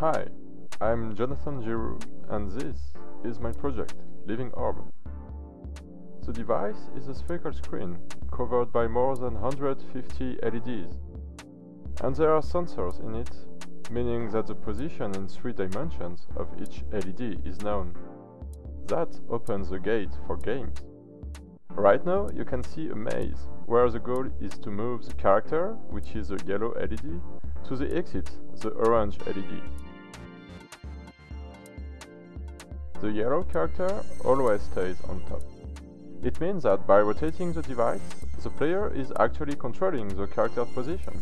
Hi, I'm Jonathan Giroux and this is my project, Living Orb. The device is a spherical screen covered by more than 150 LEDs and there are sensors in it, meaning that the position in three dimensions of each LED is known. That opens the gate for games. Right now you can see a maze, where the goal is to move the character, which is the yellow LED, to the exit, the orange LED. The yellow character always stays on top. It means that by rotating the device, the player is actually controlling the character's position.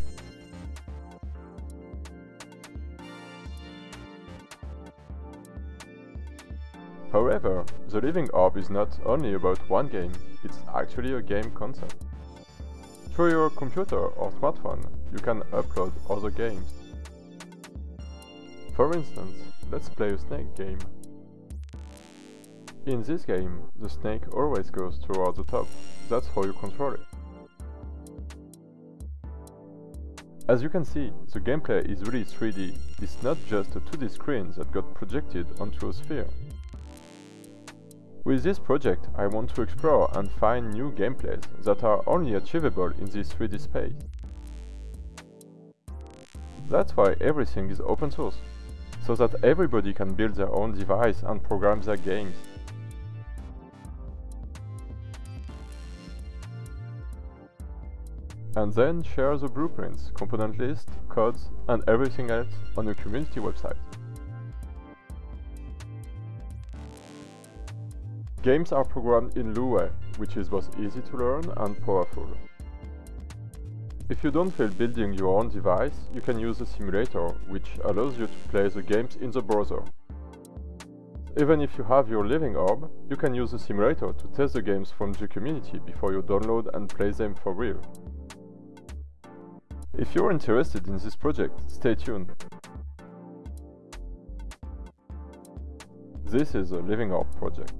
However, the Living Orb is not only about one game, it's actually a game concept. Through your computer or smartphone, you can upload other games. For instance, let's play a snake game. In this game, the snake always goes toward the top, that's how you control it. As you can see, the gameplay is really 3D, it's not just a 2D screen that got projected onto a sphere. With this project, I want to explore and find new gameplays that are only achievable in this 3D space. That's why everything is open source, so that everybody can build their own device and program their games. And then share the blueprints, component list, codes, and everything else on your community website. Games are programmed in Lua, which is both easy to learn and powerful. If you don't feel building your own device, you can use a simulator, which allows you to play the games in the browser. Even if you have your Living Orb, you can use the simulator to test the games from the community before you download and play them for real. If you're interested in this project, stay tuned. This is a Living Orb project.